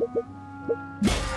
you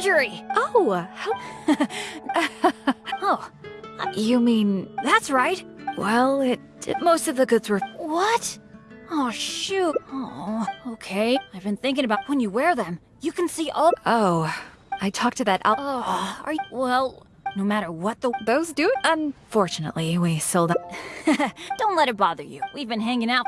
Marjorie! Oh, uh, how... Oh, uh, you mean that's right? Well, it, most of the goods were. What? Oh, shoot. Oh, okay. I've been thinking about when you wear them. You can see all. Oh, I talked to that Al- Oh, are you. Well, no matter what the. Those do? Unfortunately, we sold out. Don't let it bother you. We've been hanging out.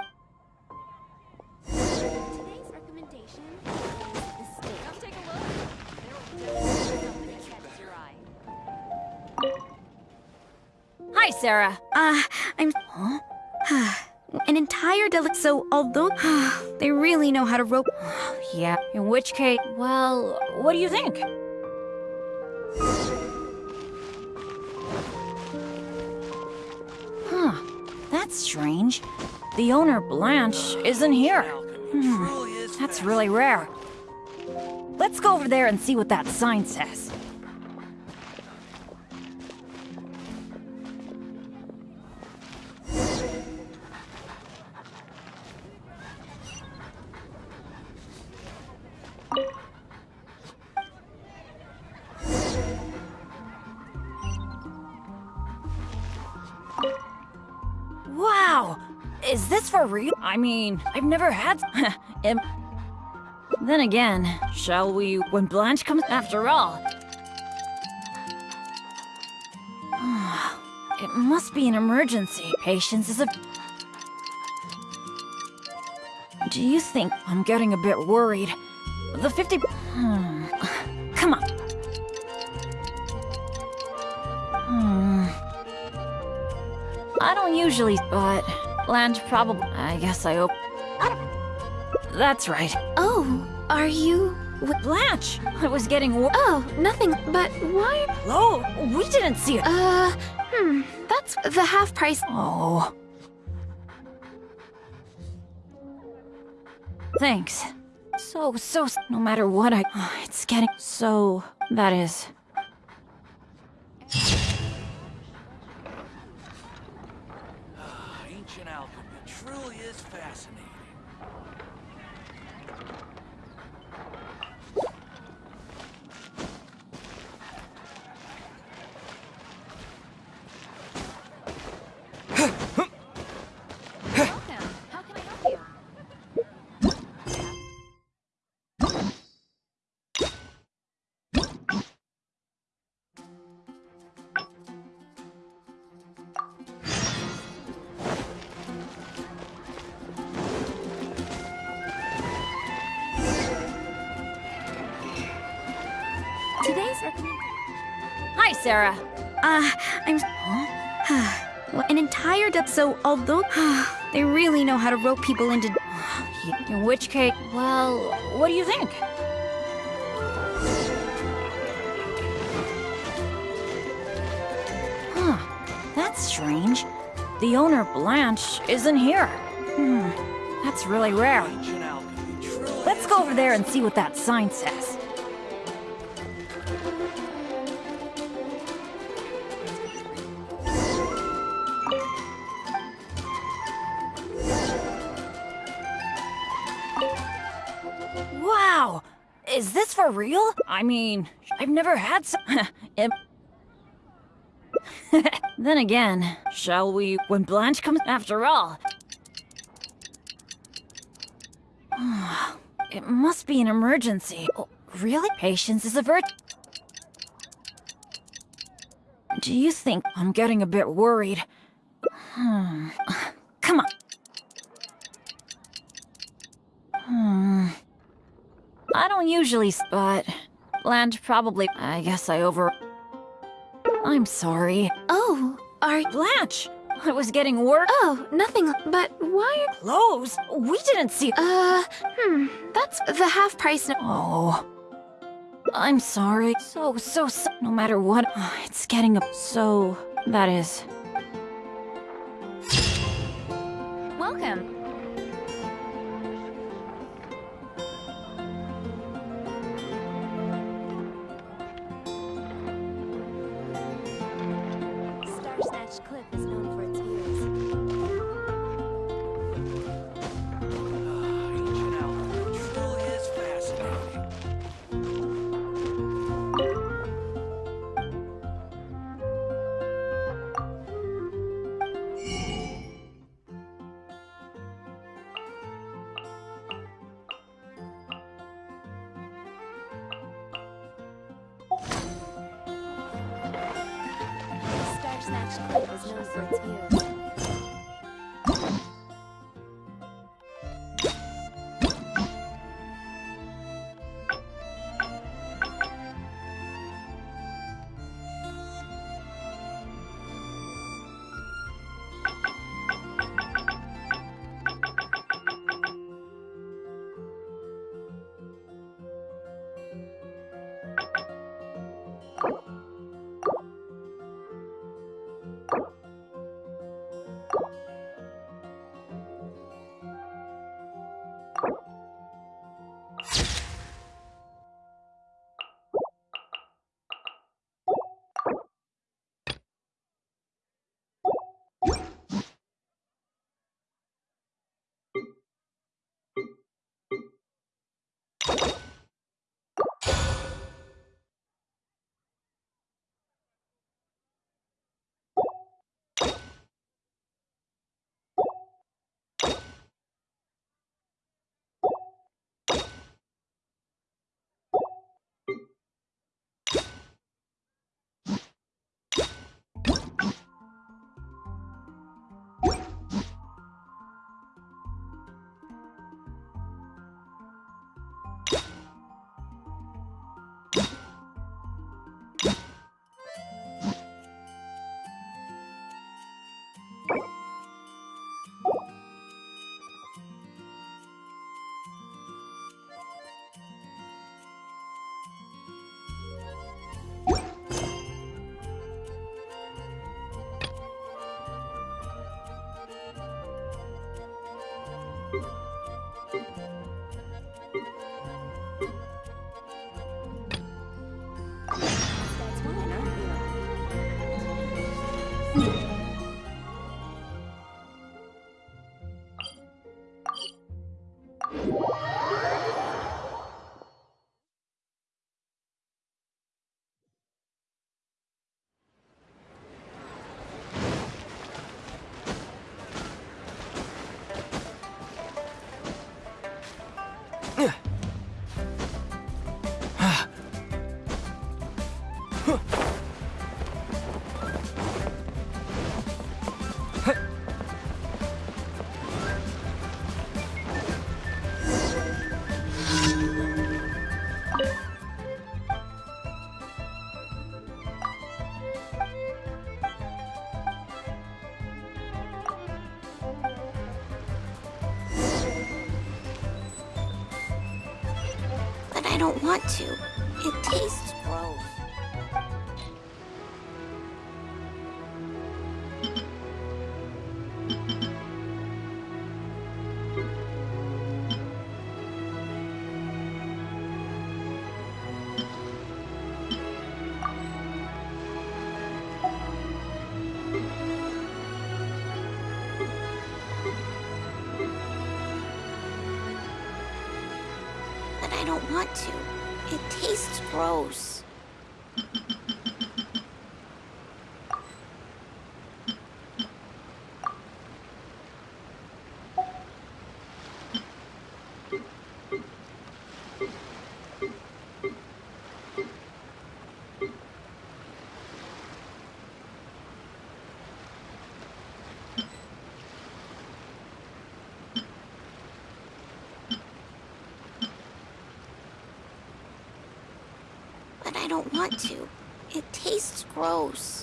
Hi, Sarah. Uh, I'm. An entire deli- So, although they really know how to rope. Yeah, in which case. Well, what do you think? Huh, that's strange. The owner, Blanche, isn't here. Hmm, that's really rare. Let's go over there and see what that sign says. Mean, I've never had. Im- then again, shall we when Blanche comes after all? it must be an emergency. Patience is a. Do you think I'm getting a bit worried? The 50. Hmm. Come on. Hmm. I don't usually, but Blanche probably. I guess I hope. That's right. Oh, are you. Blanche! I was getting wor- Oh, nothing, but why? Oh, we didn't see it. Uh, hmm, that's the half price. Oh. Thanks. So, so, no matter what I. It's getting so. That is. Fascinating. Sarah. Uh, I'm. Well, An entire. So, although they really know how to rope people into. In which case, well, what do you think? Huh, that's strange. The owner, Blanche, isn't here. Hmm, that's really rare. Let's go over there and see what that sign says. Real? I mean, I've never had some. Then again, shall we when Blanche comes after all? It must be an emergency. Oh, really? Patience is a virtue. Do you think I'm getting a bit worried? Hmm. Come on. Hmm. I don't usually, but Blanche probably. I guess I over. I'm sorry. Oh, are. Blanche! I was getting work. Oh, nothing, but why? Are clothes? We didn't see. Uh, hmm, that's the half price. n- Oh. I'm sorry. So, so, so. No matter what, it's getting up. So, that is. Welcome. Want to. Don't want to. It tastes gross.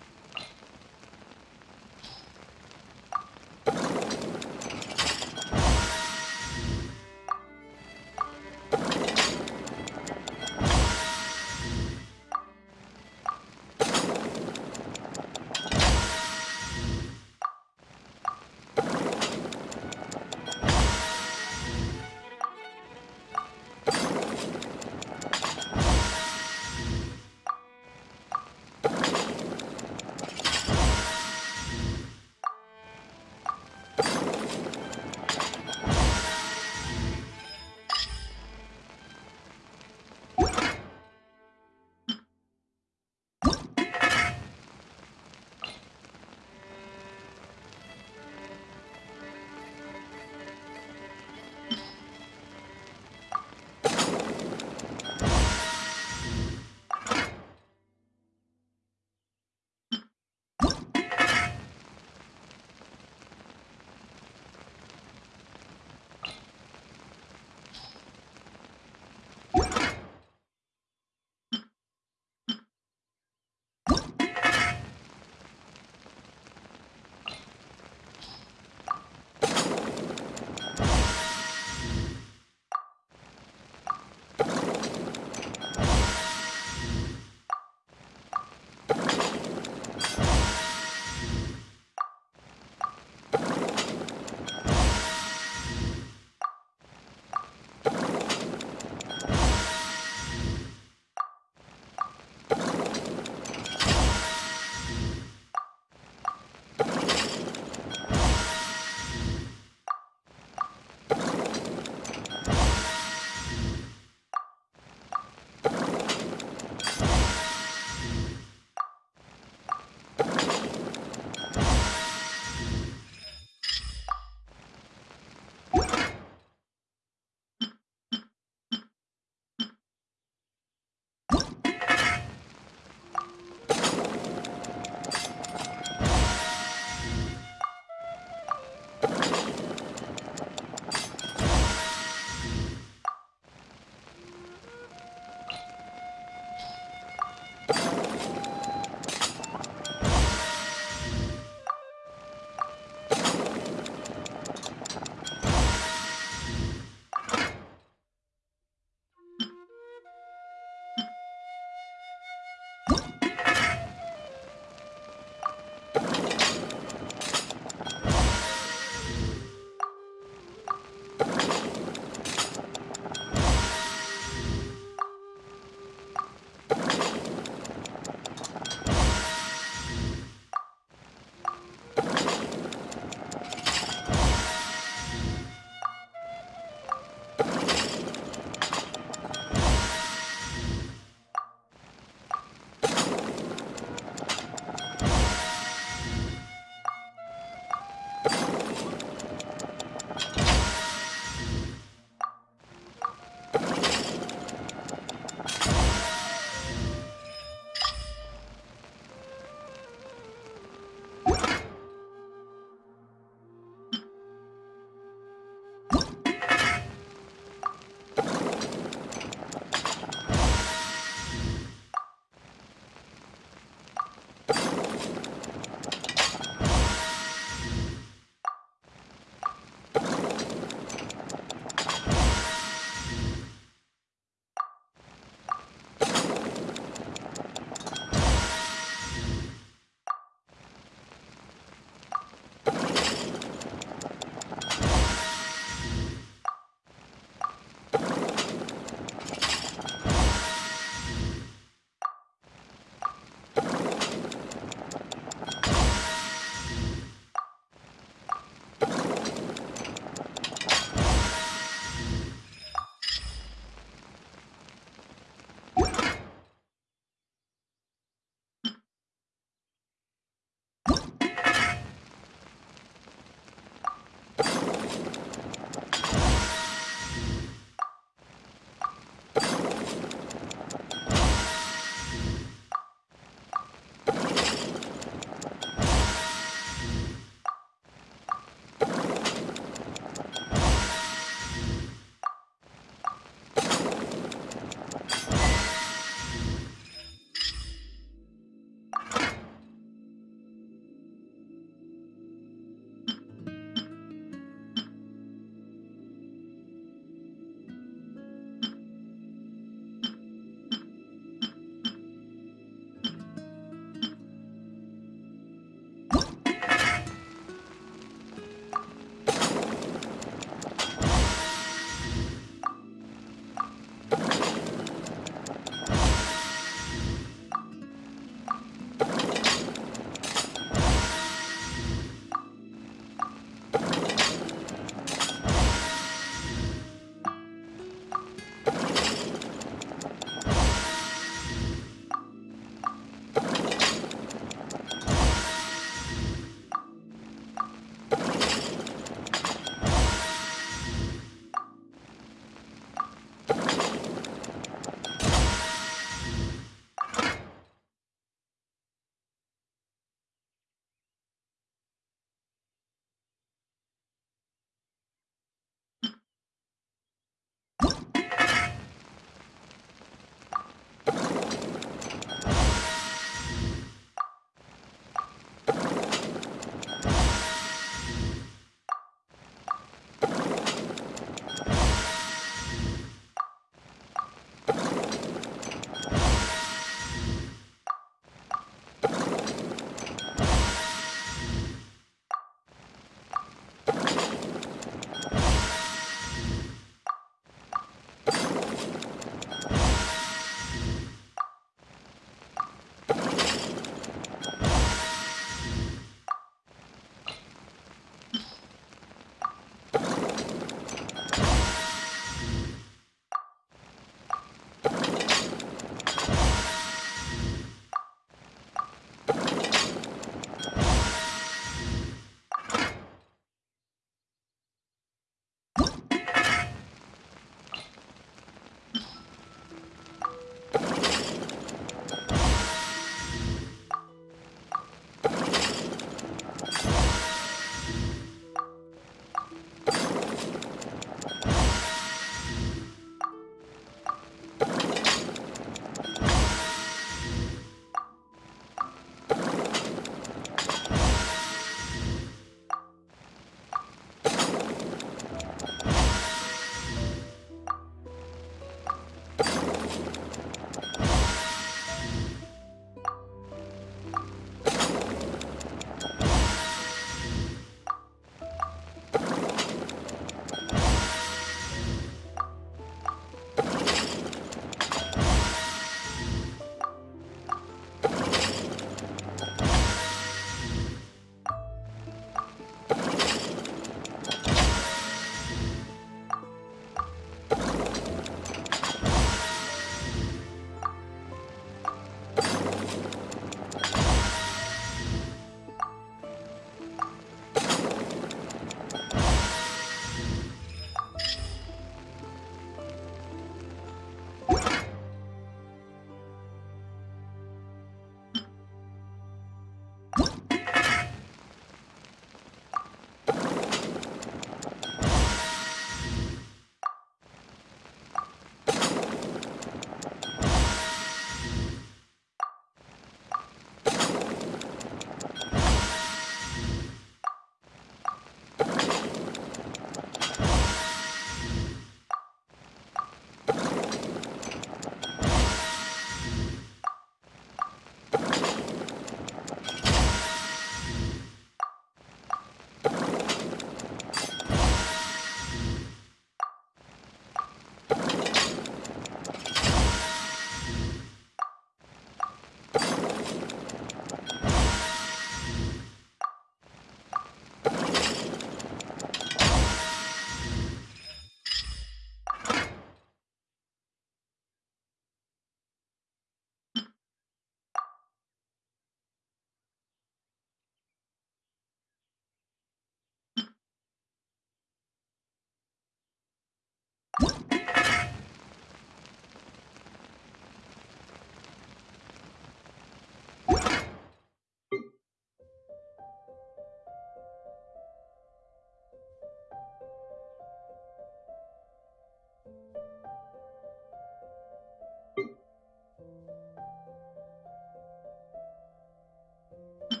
あ!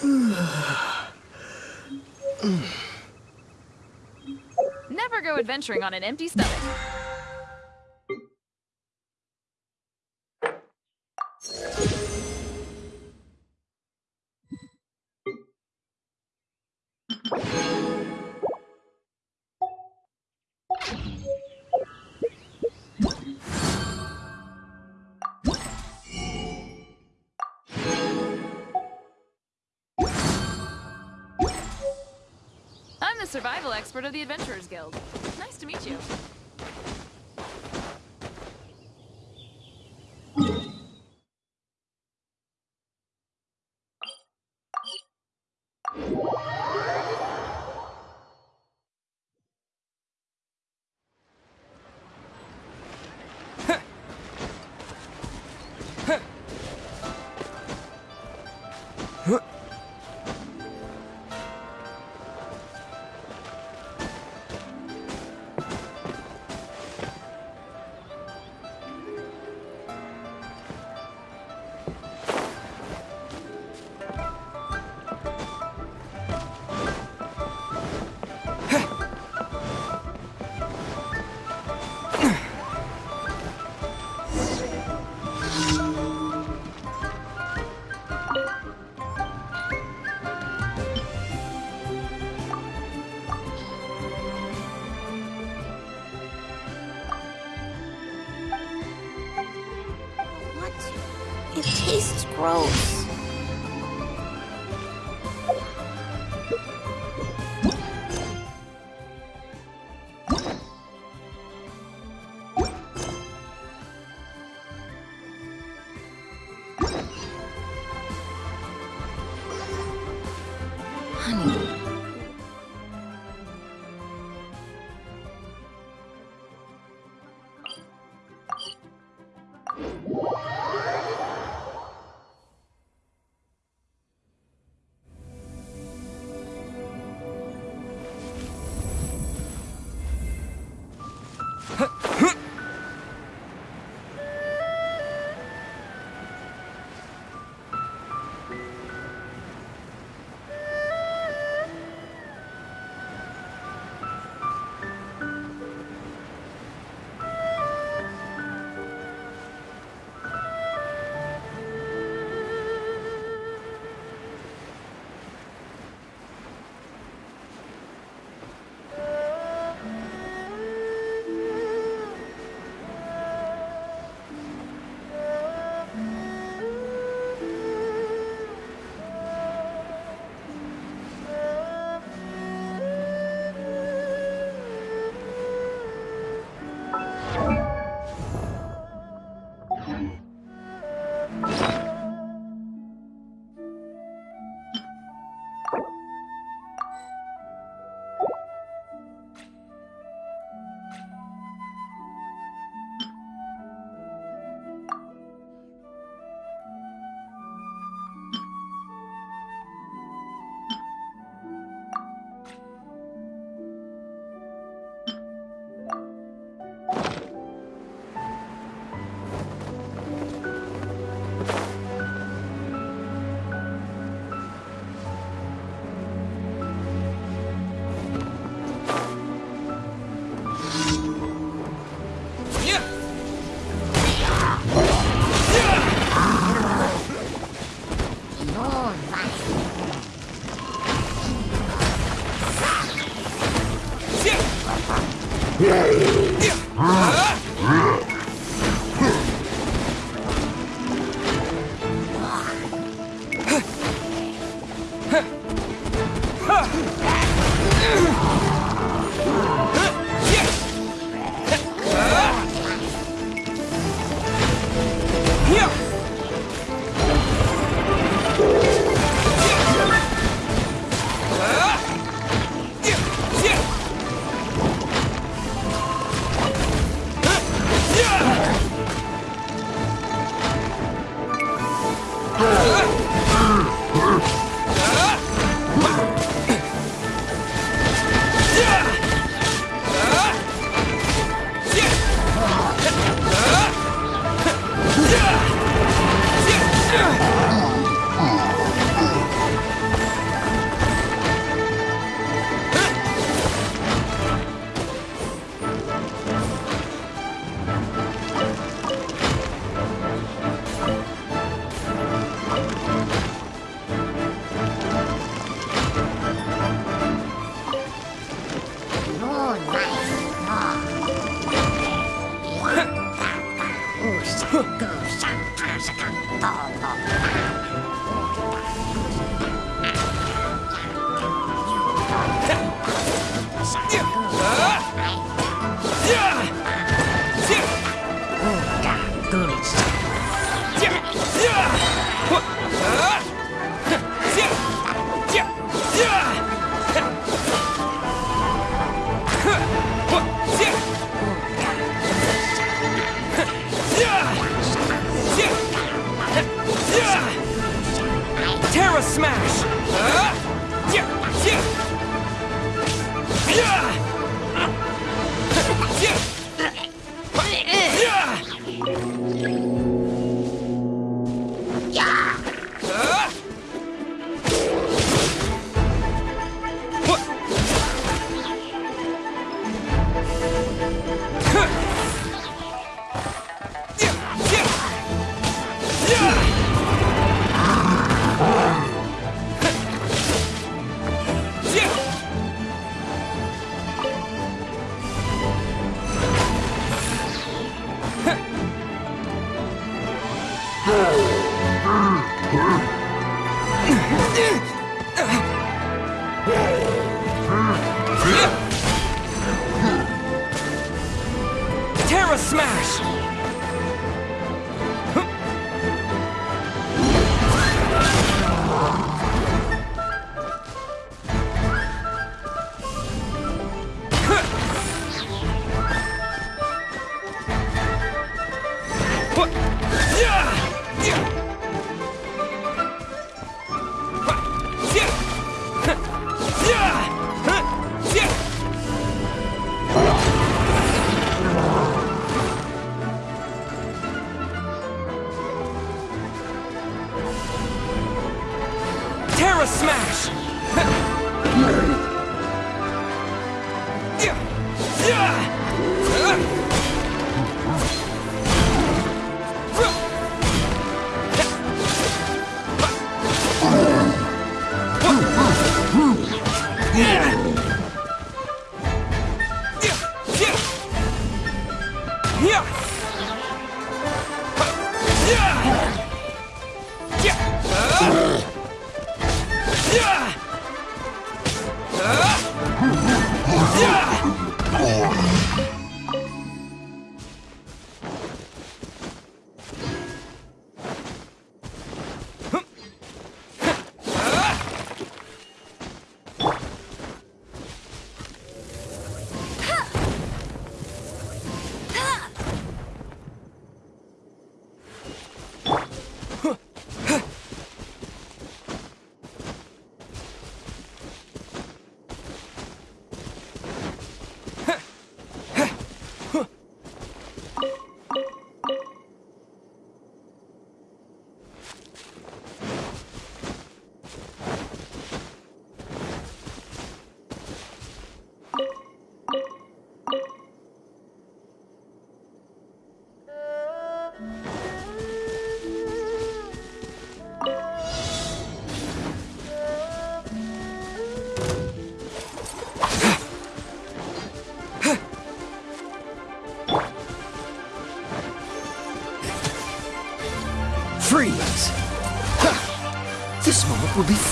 Never go adventuring on an empty stomach. Survival expert of the Adventurers Guild. Nice to meet you. Tastes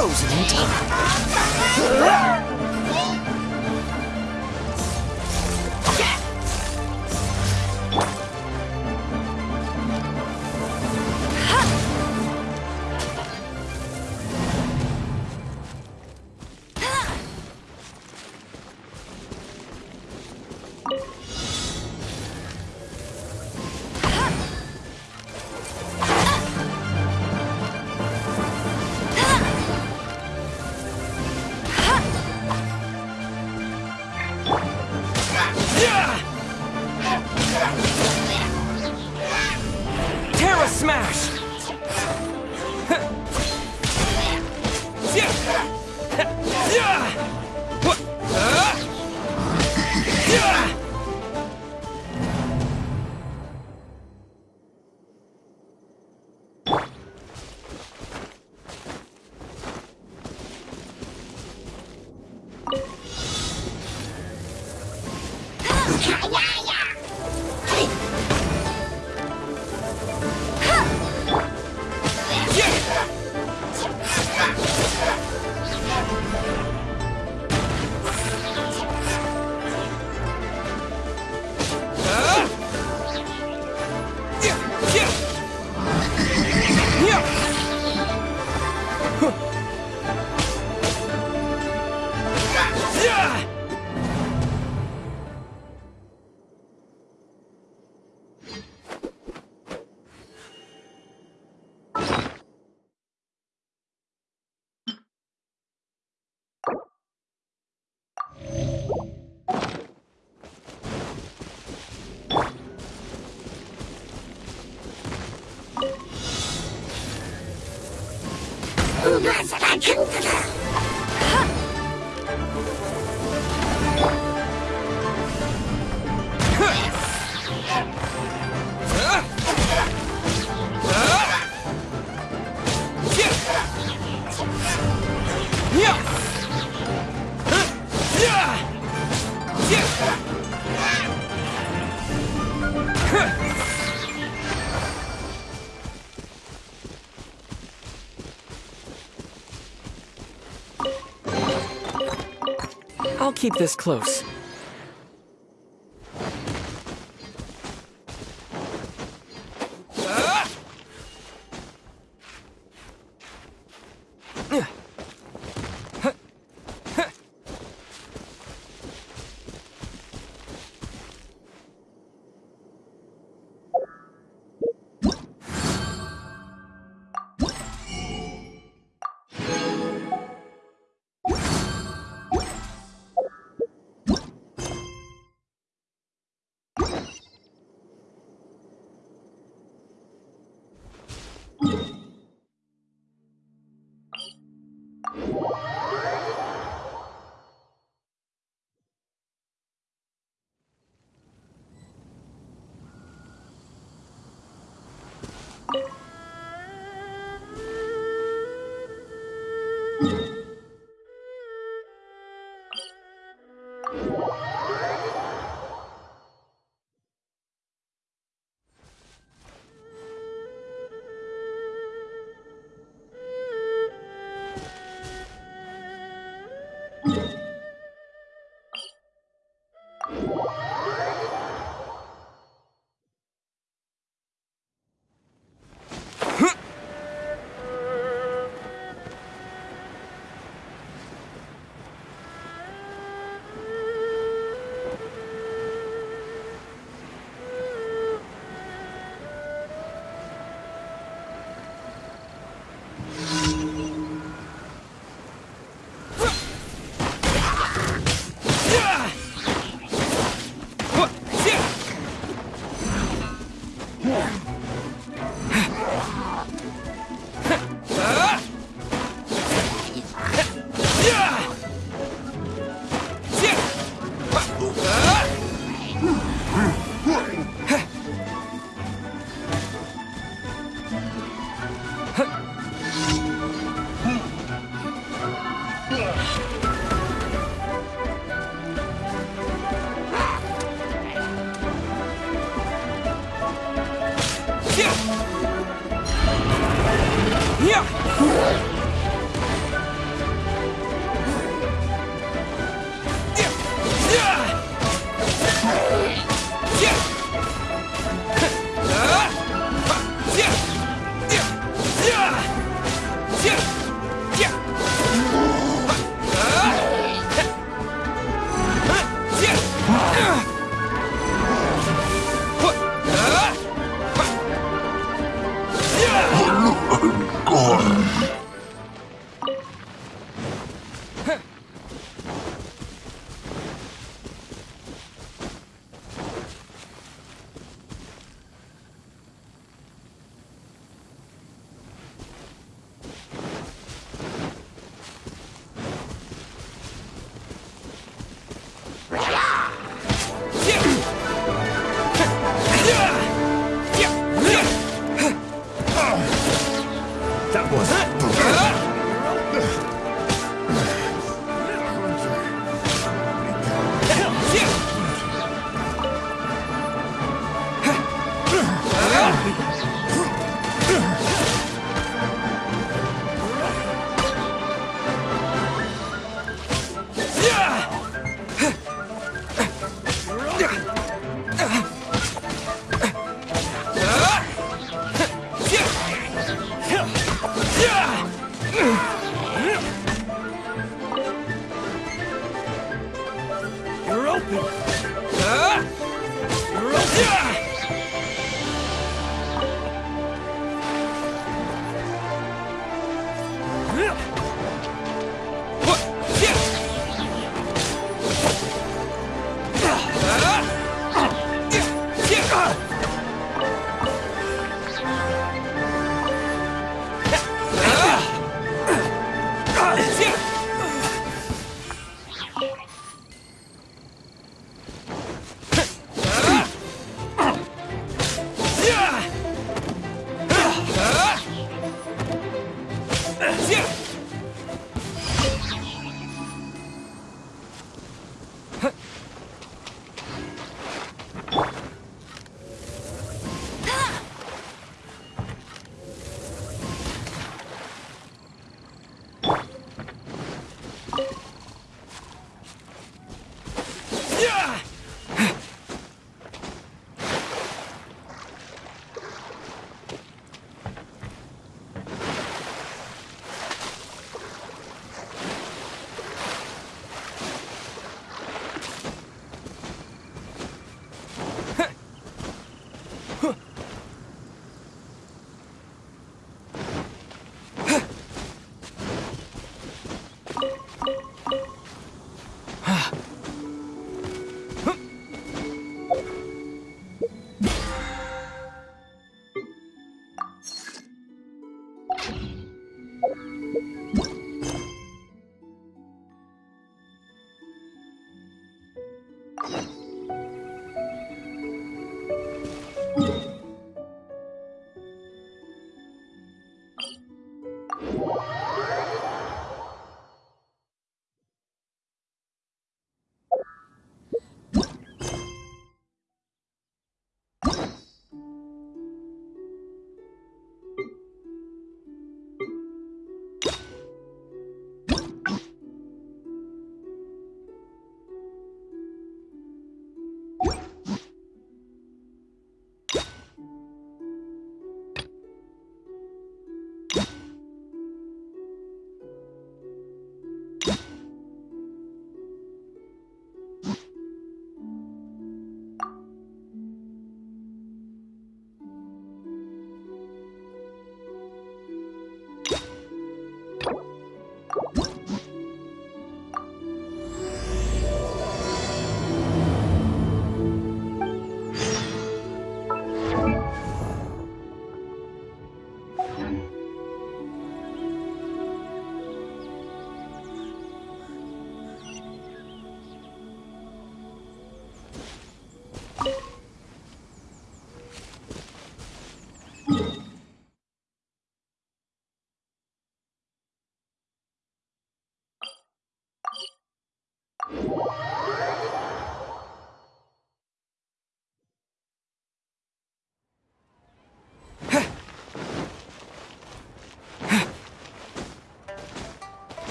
frozen in time. You. Keep this close. you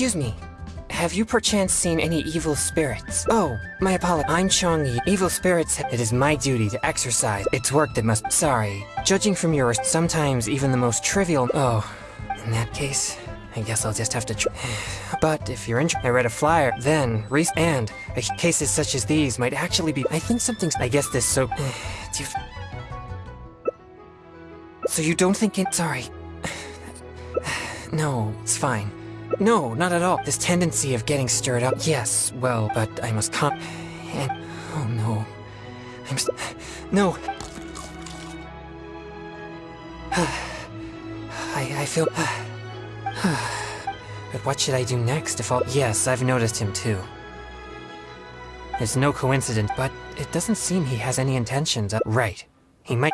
Excuse me. Have you perchance seen any evil spirits? Oh, my apologies. I'm Chongyun. Evil spirits, it is my duty to exorcise. It's work that must- Sorry. Judging from yours, sometimes even the most trivial- Oh, in that case, I guess I'll just have to tr- But if you're interested, I read a flyer, then, re- and, cases such as these might actually be- I think something's- I guess this so- Do you- So you don't think it- Sorry. No, it's fine. No, not at all. This tendency of getting stirred up. Yes, well, but I must come. And oh no, I'm. s no. I I feel. but what should I do next if all? Yes, I've noticed him too. It's no coincidence, but it doesn't seem he has any intentions. Of, right. He might.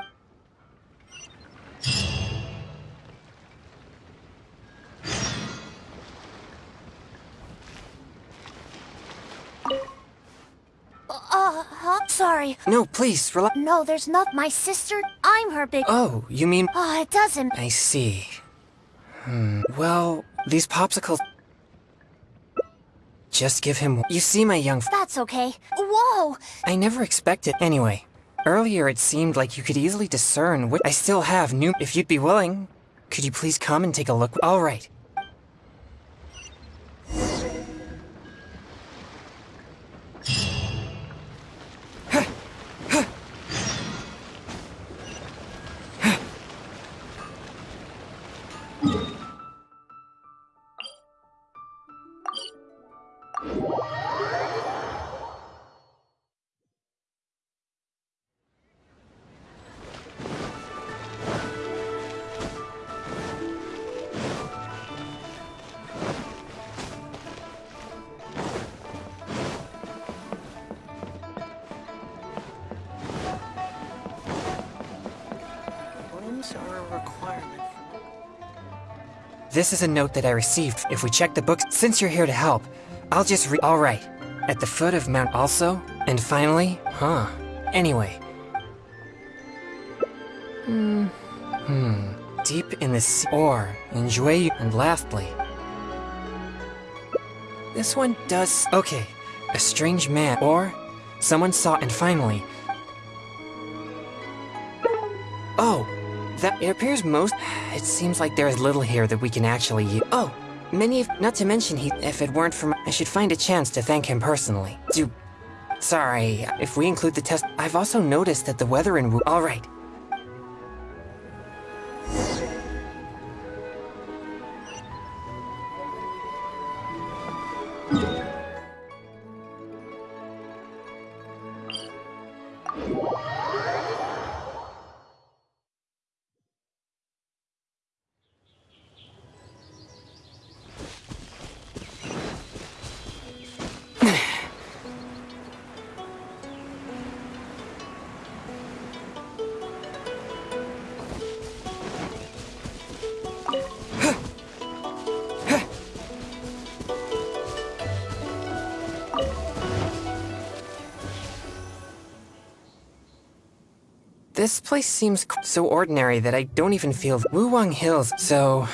Uh, huh? Sorry. No, please, relax. No, there's not my sister. I'm her big. Oh, you mean? Oh, it doesn't. I see. Hmm. Well, these popsicles. Just give him. You see, my young. That's okay. Whoa! I never expected. Anyway, earlier it seemed like you could easily discern what. I still have new. If you'd be willing, could you please come and take a look? All right. This is a note that I received. If we check the books, since you're here to help, I'll just re- All right. At the foot of Mount also, and finally, huh? Anyway. Hmm. Hmm. Deep in the sea, or enjoy and lastly. This one does. Okay. A strange man, or someone saw, and finally. It appears most. It seems like there is little here that we can actually use. Oh, many of. Not to mention, he. If it weren't for. My, I should find a chance to thank him personally. Do. Sorry, if we include the test. I've also noticed that the weather in. Wu- This place seems so ordinary that I don't even feel Wuwang Hills, so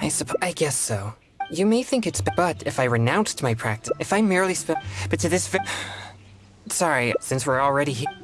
I suppose I guess so. You may think it's but if I renounced my practice, if I merely sp- but to this Sorry, since we're already here.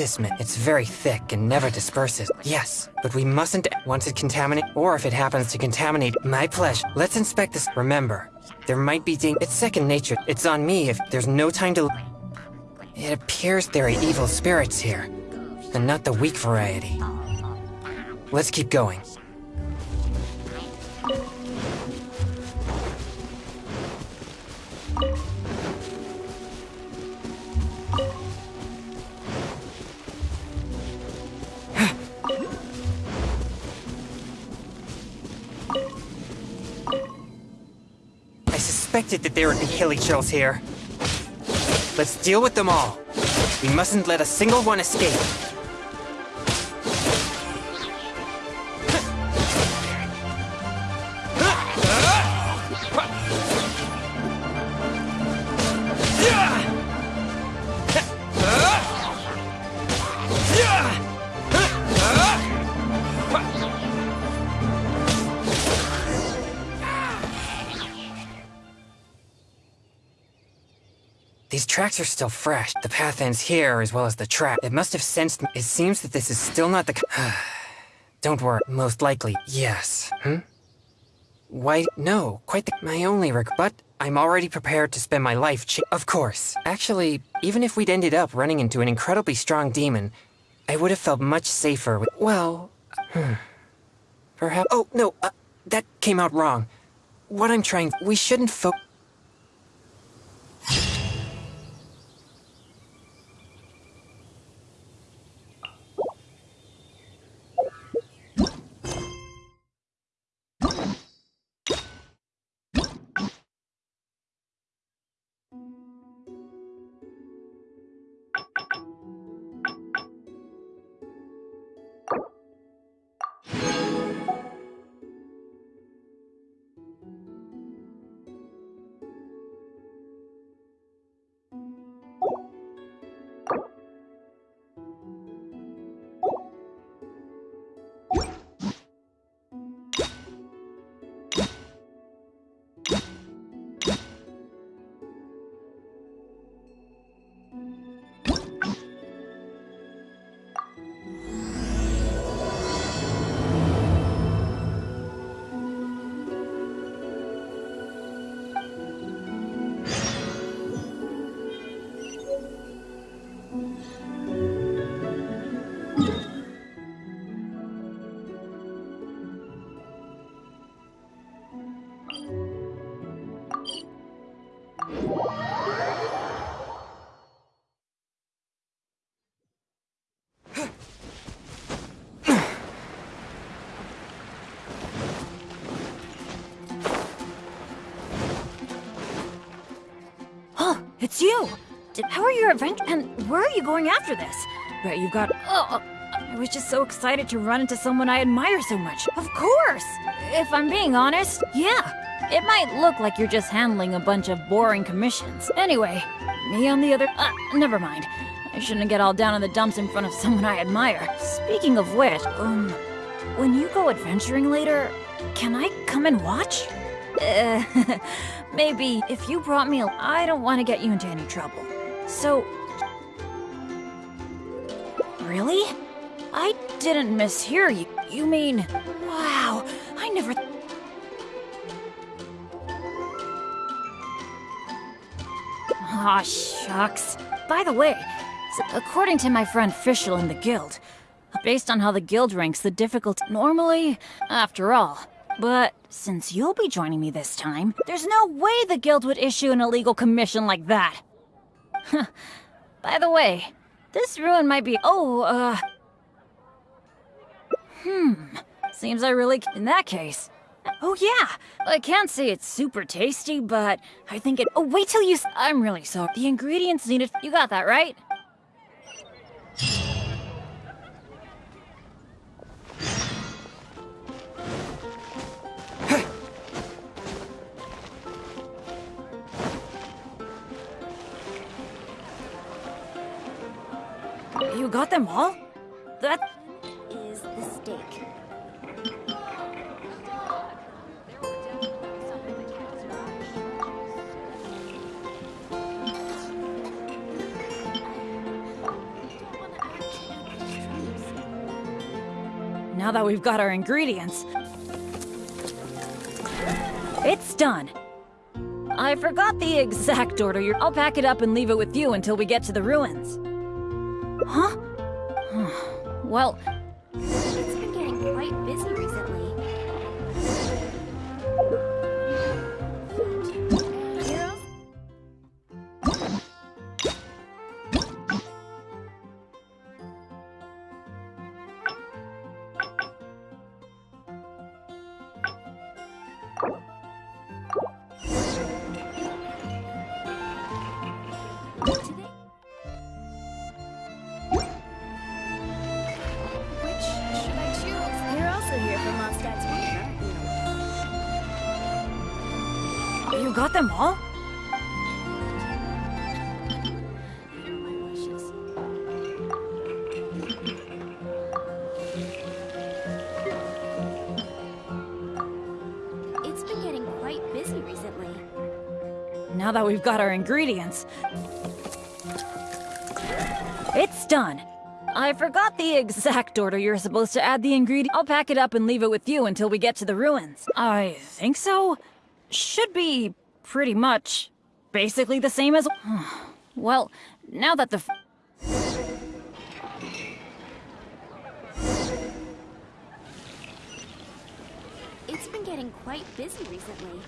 This. It's very thick and never disperses. Yes, but we mustn't once it contaminate, or if it happens to contaminate my pleasure. Let's inspect this. Remember, there might be dang- It's second nature. It's on me if there's no time to. It appears there are evil spirits here, and not the weak variety. Let's keep going. That there would be hilichurls here. Let's deal with them all. We mustn't let a single one escape. These tracks are still fresh. The path ends here as well as the trap. It must have sensed me. It seems that this is still not the. Don't worry. Most likely, yes. Hmm? Why, no. Quite the. My only reg. But I'm already prepared to spend my life Of course. Actually, even if we'd ended up running into an incredibly strong demon, I would have felt much safer with. Well. Hmm. Perhaps. Oh, no. Uh, that came out wrong. What I'm trying. We shouldn't fo. You! How are your adventures? And where are you going after this? Bet you've got. Oh, I was just so excited to run into someone I admire so much. Of course! If I'm being honest, yeah. It might look like you're just handling a bunch of boring commissions. Anyway, me on the other. Uh, never mind. I shouldn't get all down in the dumps in front of someone I admire. Speaking of which, um, when you go adventuring later, can I come and watch? Uh, maybe if you brought me, I don't want to get you into any trouble. So, really? I didn't mishear you. You mean, wow, I never. Aw, shucks. By the way, according to my friend Fischl in the guild, based on how the guild ranks the difficulty normally, after all. But since you'll be joining me this time, there's no way the guild would issue an illegal commission like that. By the way, this ruin might be. Oh, uh. Hmm. Seems I really. In that case. Oh, yeah. I can't say it's super tasty, but I think it. Oh, wait till you. I'm really sorry. The ingredients needed. You got that, right? Got them all? That. Is the stake. Now that we've got our ingredients, it's done. I forgot the exact order. I'll pack it up and leave it with you until we get to the ruins. Huh? well, It's been getting quite busy Now that we've got our ingredients. It's done. I forgot the exact order you're supposed to add the ingredient. I'll pack it up and leave it with you until we get to the ruins. I think so. Should be pretty much basically the same as. well, now that the. It's been getting quite busy recently.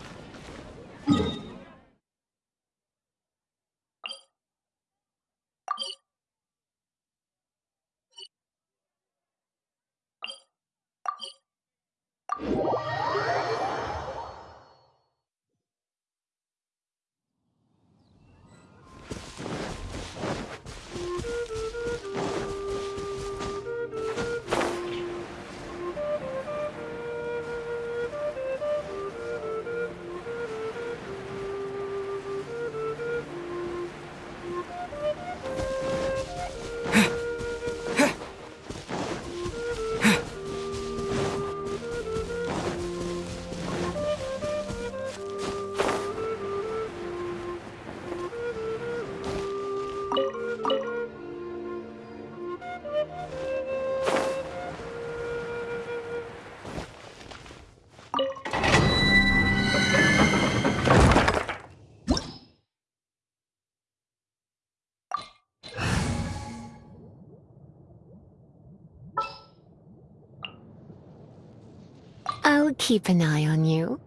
I'll keep an eye on you.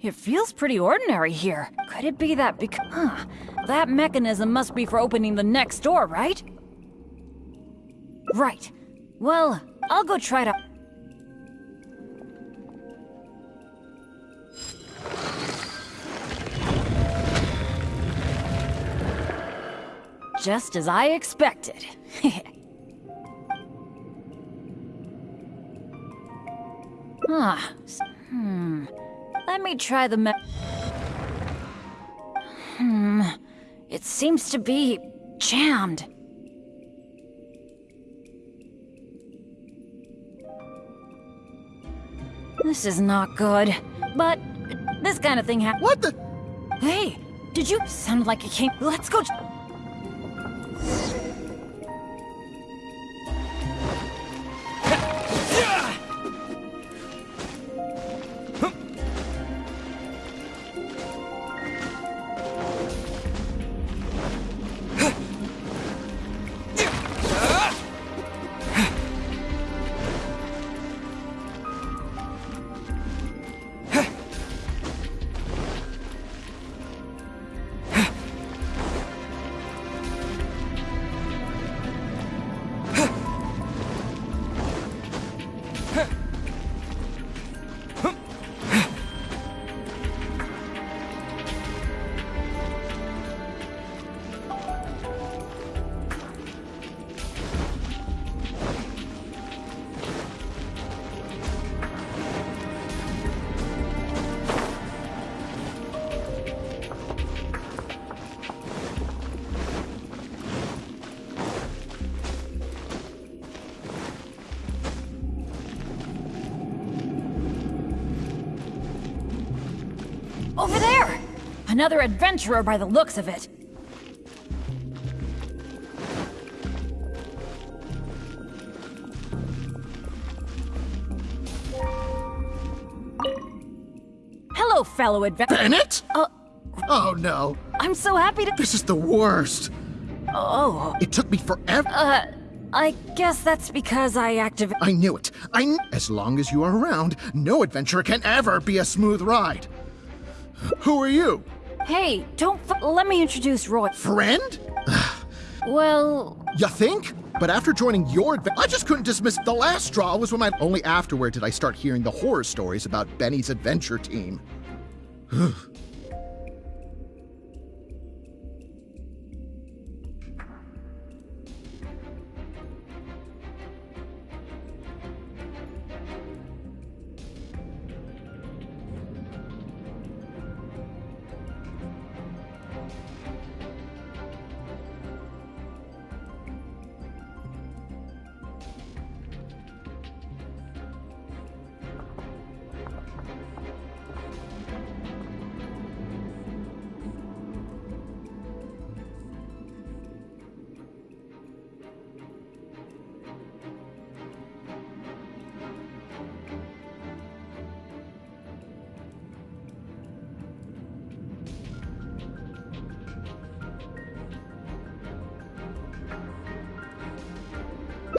It feels pretty ordinary here. Could it be that because. Huh. That mechanism must be for opening the next door, right? Right. Well, I'll go try to. Just as I expected. ah, hmm. Let me try the me- Hmm. It seems to be jammed. This is not good. But this kind of thing happens. What the? Hey, did you sound like a king? Let's go. Another adventurer by the looks of it. Hello, fellow adventurer. Bennett? Uh, Oh no, I'm so happy to. this is the worst. Oh, It took me forever. uh, I guess that's because I activated. I knew it. I kn- As long as you are around, no adventure can ever be a smooth ride. Who are you? Hey, don't. F- let me introduce Roy. Friend? Well, You think? But after joining your adventure, I just couldn't dismiss the last straw was when I only afterward did I start hearing the horror stories about Benny's adventure team.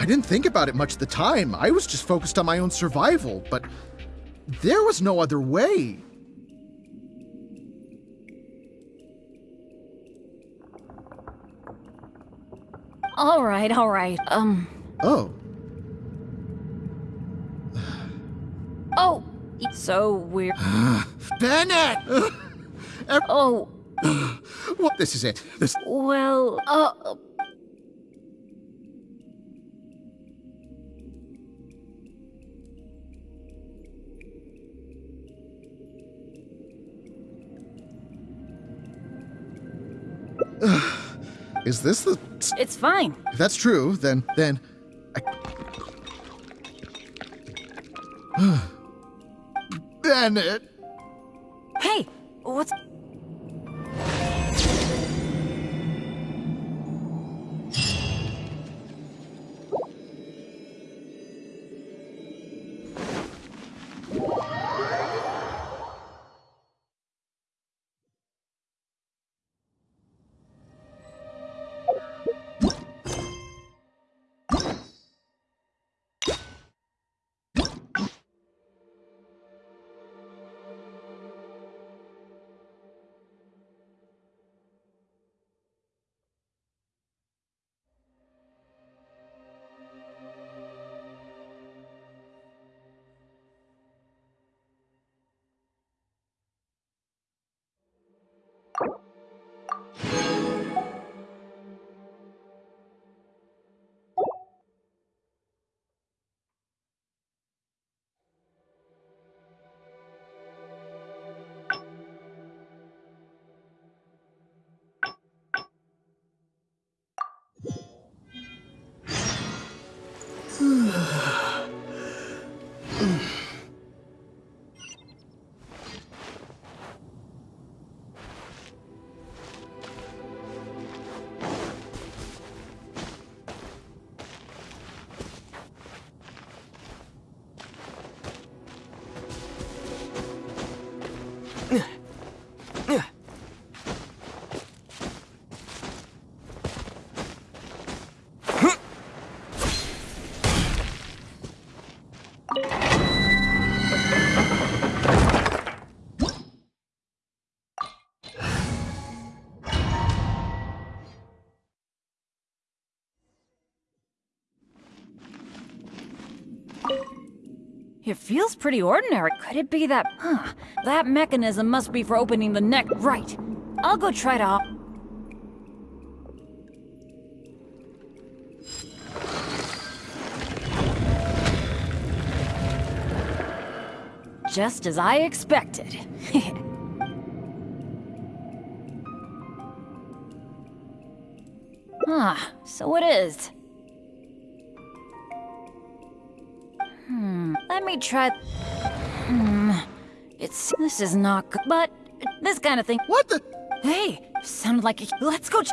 I didn't think about it much at the time. I was just focused on my own survival, but there was no other way. All right, all right. Um, Oh, oh, it's so weird. Bennett! Oh, well, this is it. This. well, uh, Is this the. it's fine. If that's true, then. then. I... Bennett! Hey, what's. It feels pretty ordinary. Could it be that. Huh. That mechanism must be for opening the neck. Right. I'll go try to. Just as I expected. ah, so it is. Try. Hmm, it's. This is not good, but this kind of thing. What the? Hey, sounded like a. Let's go. ch-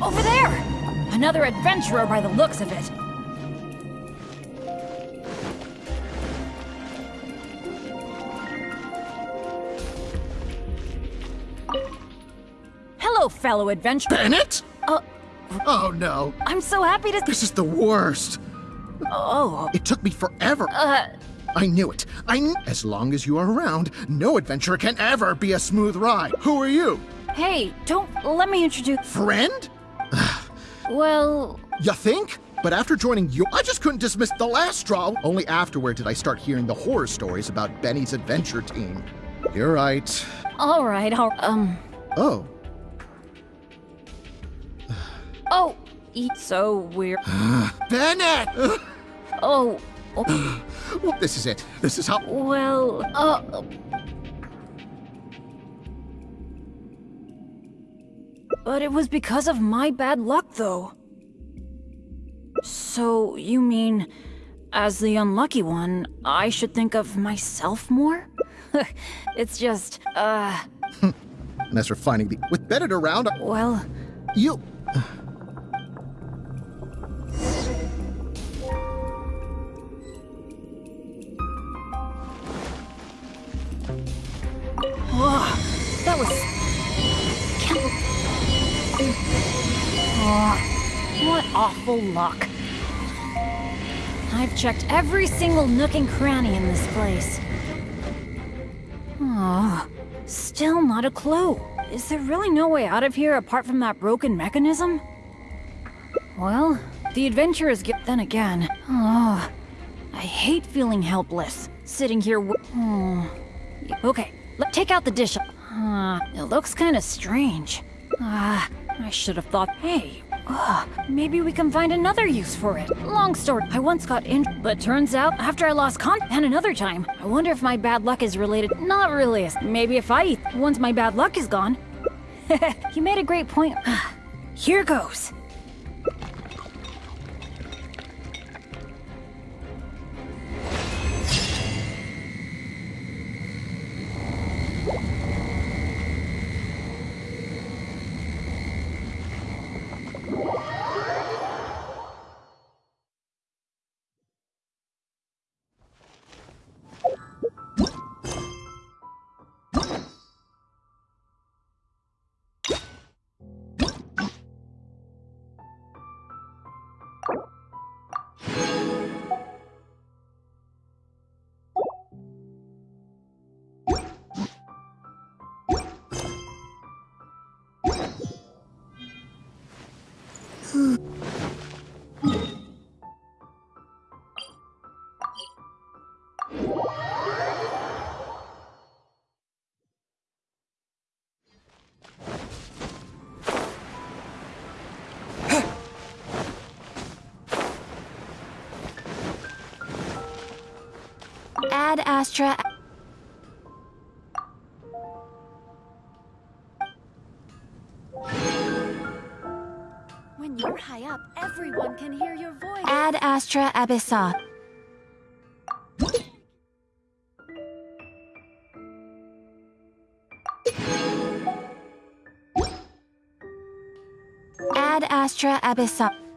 Over there! Another adventurer by the looks of it. Fellow adventurer. Bennett? Uh, Oh no. I'm so happy to. This is the worst. Oh, It took me forever. uh, I knew it. I kn- As long as you are around, no adventure can ever be a smooth ride. Who are you? hey, don't let me introduce. Friend? Well, You think? But after joining you, I just couldn't dismiss the last straw. Only afterward did I start hearing the horror stories about Benny's adventure team. You're right. all right, all, um, Oh, oh, it's so weird. Bennett! Oh, oh, this is it. This is how. well, uh. But it was because of my bad luck, though. So, you mean, as the unlucky one, I should think of myself more? it's just, uh, And as for finding the. With Bennett around, I- well, you. Whoa, that was... Oh, what awful luck. I've checked every single nook and cranny in this place. Oh, still not a clue. Is there really no way out of here apart from that broken mechanism? Well, the adventure is get then again. Oh, I hate feeling helpless, sitting here. Hmm. Okay, let take out the dish. Uh, it looks kind of strange. Ah, I should have thought. Hey, uh, maybe we can find another use for it. Long story. I once got injured, but turns out after I lost con and another time. I wonder if my bad luck is related. Not really. Maybe if I eat once my bad luck is gone. you made a great point. Here goes. Ad Astra. Astra Abyssosque. Ad Astra Abyssosque.